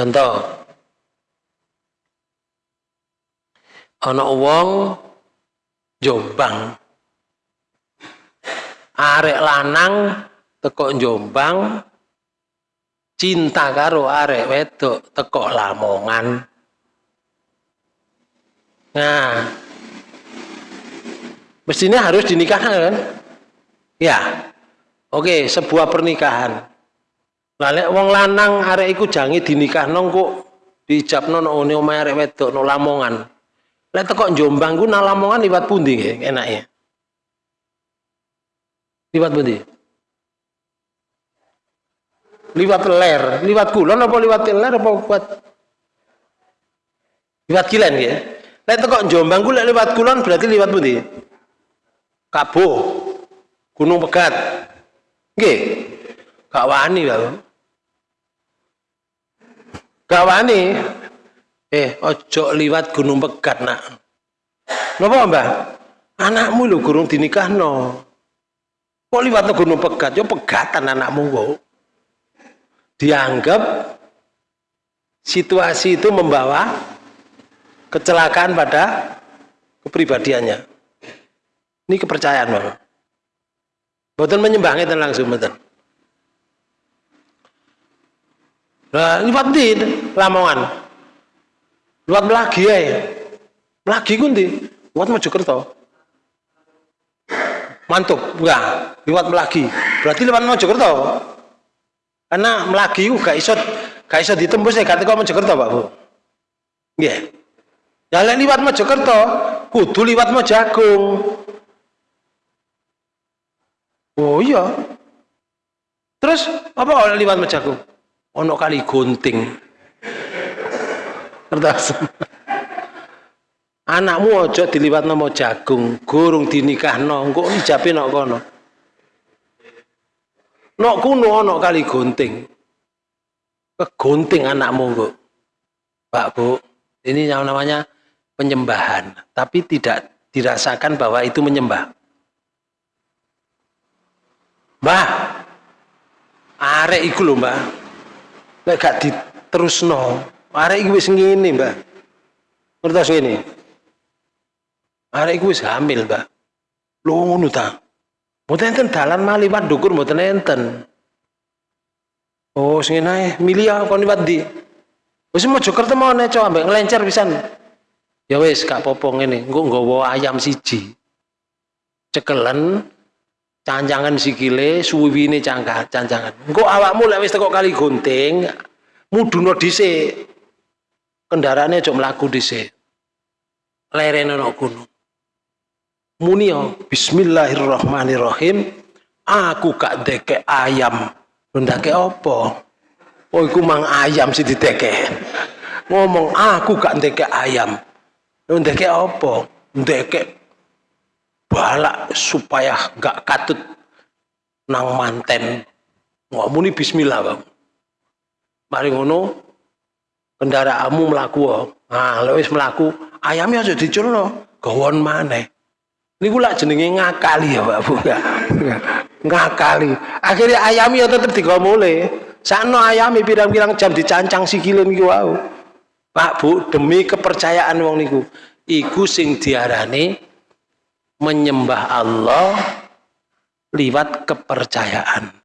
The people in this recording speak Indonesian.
contoh. Ana wong Jombang. Arek lanang teko Jombang cinta karo arek wedok teko Lamongan. Nah mestinya harus dinikahkan kan? Ya. Oke sebuah pernikahan lalu wong lanang arek iku jangi dinikah kok dijabno no one omahe arek wedok no Lamongan lek teko Jombang ku nang Lamongan liwat pundi enaknya liwat pundi liwat ler, liwat kulon apa liwat ler apa kuat? Liwat kilen ya. Lek teko Jombang ku lek liwat kulon berarti liwat pundi? Kabo. Gunung Pegat. Nggih. Gak wani lho. Gak wani. Eh, ojo liwat Gunung Pegat nak. Napa, Mbah? Anakmu lho gurung dinikahno. Kok liwat Gunung Pegat? Yo pegatan anakmu kok dianggap situasi itu membawa kecelakaan pada kepribadiannya. Ini kepercayaan Bapak. Betul menyembahnya dan langsung betul. Nah, di Lamongan. Liwat lagi ya. Lagi kundi. Liwat Mojokerto. Mantap, enggak. Liwat lagi. Berarti lewat Mojokerto. Karena melagi gak iso gak iso ditembus ya kata kau Mojokerto Pak Bu. Nggih. Yeah. Ya liwat Mojokerto, kudu liwat Mojagung. Oh iya. Terus apa kalau liwat Mojagung? Ono kali gunting. Kertas. Anakmu ojo diliwat nama jagung, gurung dinikahno, engko ijabe nok kono. Nok kuno nok kali gunting. Kegunting anakmu, Bu. Pak, Bu. Ini yang namanya penyembahan, tapi tidak dirasakan bahwa itu menyembah. Mbah, arek iku lho, Mbah. Lek gak diterusno, arek iku wis ngene, Mbah. Ngertos ngene. Arek iku wis hamil, Mbah. Lho ngono ta. Mboten enten dalan maliwat dukur mboten enten. Oh, sing ae milih kon liwat di. Wis Mojokerto mau neco ambek ngelencer pisan. Ya wis gak popo ngene, engko nggawa ayam siji. Cekelen cancangan sikile, suwiwine cangkat cancangan. Engko awakmu lek wis kali gunting, muduno dhisik. Kendaraane aja mlaku dhisik. Lerene ana gunung. Munio bismillahirrahmanirrahim. Aku gak deke ayam. Ndake opo oh iku mang ayam sih diteke ngomong aku gak deke ayam. Ndeke opo ndeke balak supaya gak katut nang manten ngomong ini bismillah bang mari ngono kendaraanmu melaku nah lewis melaku ayamnya aja diculno gawon maneh Niku lak jenenge ngakali ya Pak Bu. ngakali. Akhirnya ayam ya tetep digomole. Sakno ayami pirang-pirang jam dicancang sikile niku wau. Pak Bu, demi kepercayaan wong niku. Iku sing diarani menyembah Allah liwat kepercayaan.